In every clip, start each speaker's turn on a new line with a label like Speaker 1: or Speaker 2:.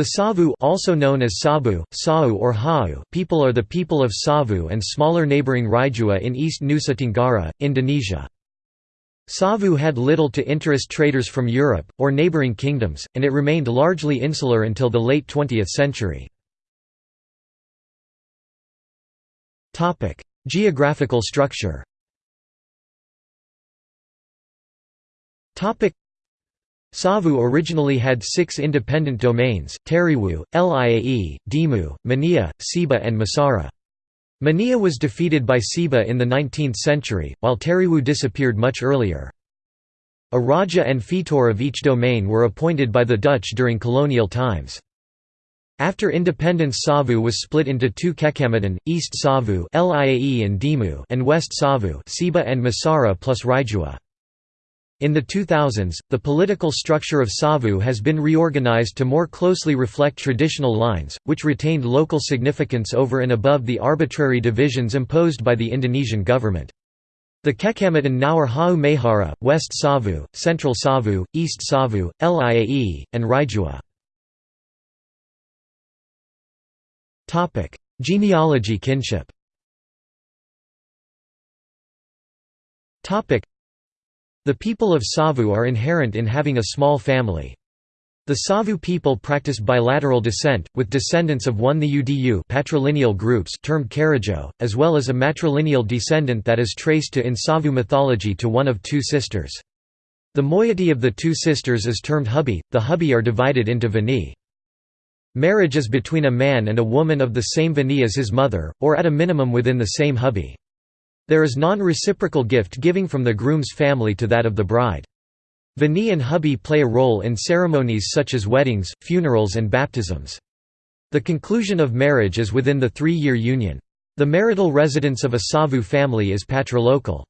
Speaker 1: The Savu also known as Sabu, Sau or Hau people are the people of Savu and smaller neighboring Raijua in East Nusa Tenggara, Indonesia. Savu had little to interest traders from Europe, or neighboring kingdoms, and it remained largely insular until the late 20th century. Geographical structure Savu originally had six independent domains, Teriwu, Liae, Dimu, Mania, Siba and Masara. Mania was defeated by Siba in the 19th century, while Teriwu disappeared much earlier. A Raja and Fetor of each domain were appointed by the Dutch during colonial times. After independence Savu was split into two Kecamatan, East Savu and Dimu and West Savu Siba and Masara plus Raijua. In the 2000s, the political structure of Savu has been reorganized to more closely reflect traditional lines, which retained local significance over and above the arbitrary divisions imposed by the Indonesian government. The Kecamatan now are Hau Mehara, West Savu, Central Savu, East Savu, Liae, and Raijua. Genealogy kinship the people of Savu are inherent in having a small family. The Savu people practice bilateral descent, with descendants of one the Udu patrilineal groups termed Karajo, as well as a matrilineal descendant that is traced to in Savu mythology to one of two sisters. The moiety of the two sisters is termed hubi, the hubi are divided into vani. Marriage is between a man and a woman of the same vani as his mother, or at a minimum within the same hubi. There is non-reciprocal gift-giving from the groom's family to that of the bride. Vani and hubi play a role in ceremonies such as weddings, funerals and baptisms. The conclusion of marriage is within the three-year union. The marital residence of a Savu family is patrilocal.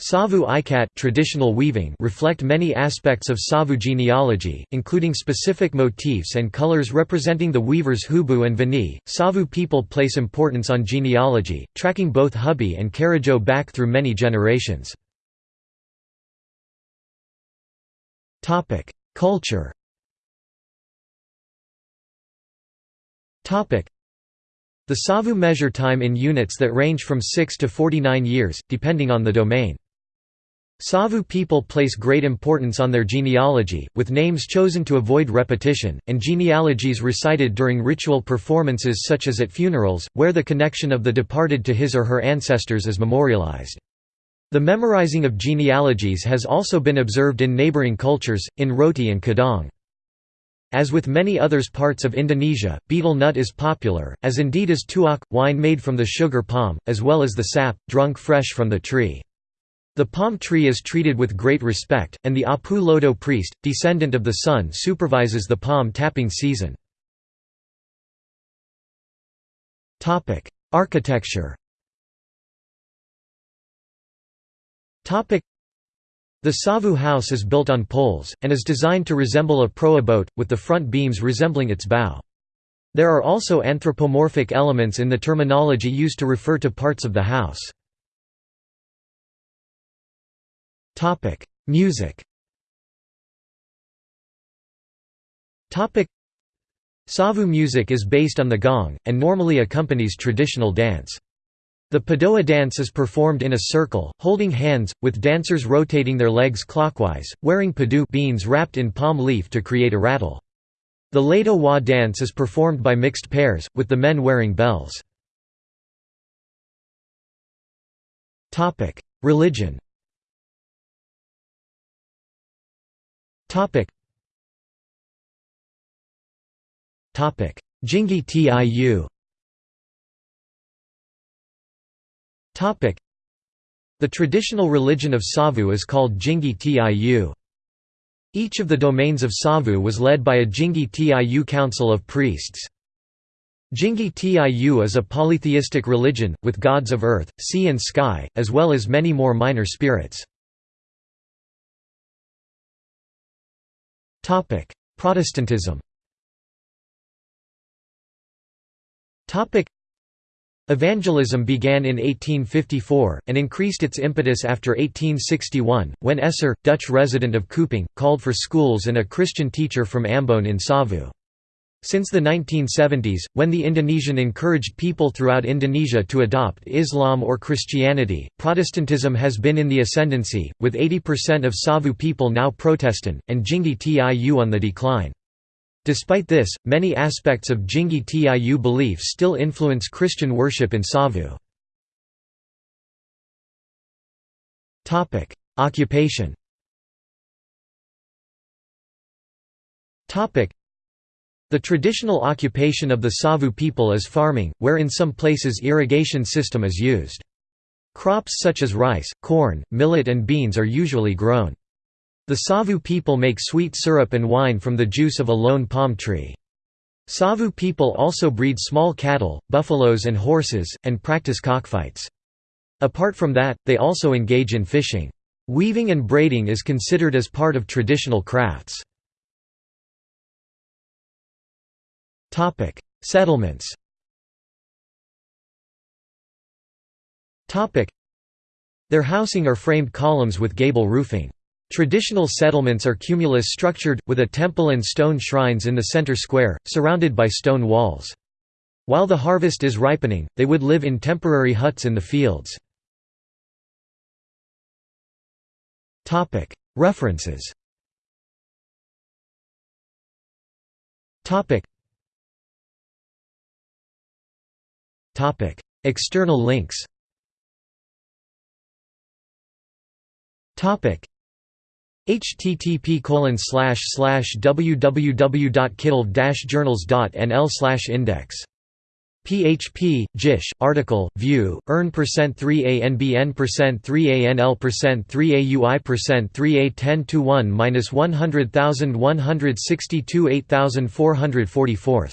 Speaker 1: Savu ikat traditional weaving reflect many aspects of Savu genealogy, including specific motifs and colors representing the weavers Hubu and Vini. Savu people place importance on genealogy, tracking both hubi and Karajo back through many generations. Culture The Savu measure time in units that range from 6 to 49 years, depending on the domain. Savu people place great importance on their genealogy, with names chosen to avoid repetition, and genealogies recited during ritual performances such as at funerals, where the connection of the departed to his or her ancestors is memorialized. The memorizing of genealogies has also been observed in neighboring cultures, in Roti and Kadang. As with many others parts of Indonesia, betel nut is popular, as indeed is tuak, wine made from the sugar palm, as well as the sap, drunk fresh from the tree. The palm tree is treated with great respect, and the Apu Lodo priest, descendant of the sun supervises the palm tapping season. Architecture The Savu house is built on poles, and is designed to resemble a proa boat, with the front beams resembling its bow. There are also anthropomorphic elements in the terminology used to refer to parts of the house. Topic: Music. Topic: Savu music is based on the gong, and normally accompanies traditional dance. The Padoa dance is performed in a circle, holding hands, with dancers rotating their legs clockwise, wearing padu beans wrapped in palm leaf to create a rattle. The Lado Wa dance is performed by mixed pairs, with the men wearing bells. Religion Jingi Tiu. Topic. The traditional religion of Savu is called Jingi Tiu. Each of the domains of Savu was led by a Jingi Tiu council of priests. Jingi Tiu is a polytheistic religion, with gods of earth, sea and sky, as well as many more minor spirits. Topic: Protestantism. Topic: Evangelism began in 1854, and increased its impetus after 1861, when Esser, Dutch resident of Kupang, called for schools and a Christian teacher from Ambon in Savu. Since the 1970s, when the Indonesian encouraged people throughout Indonesia to adopt Islam or Christianity, Protestantism has been in the ascendancy, with 80% of Savu people now Protestant, and Jingi Tiu on the decline. Despite this, many aspects of Jingi Tiu belief still influence Christian worship in Savu. Occupation the traditional occupation of the Savu people is farming, where in some places irrigation system is used. Crops such as rice, corn, millet and beans are usually grown. The Savu people make sweet syrup and wine from the juice of a lone palm tree. Savu people also breed small cattle, buffaloes and horses, and practice cockfights. Apart from that, they also engage in fishing. Weaving and braiding is considered as part of traditional crafts. Topic: Settlements. Topic: Their housing are framed columns with gable roofing. Traditional settlements are cumulus structured, with a temple and stone shrines in the center square, surrounded by stone walls. While the harvest is ripening, they would live in temporary huts in the fields. References External links. Topic: http colon slash index. PHP, JISH, article, view, earn percent 3 ANBN percent 3 ANL percent 3 AUI percent 3 A 10 to 1 minus 100,162 8444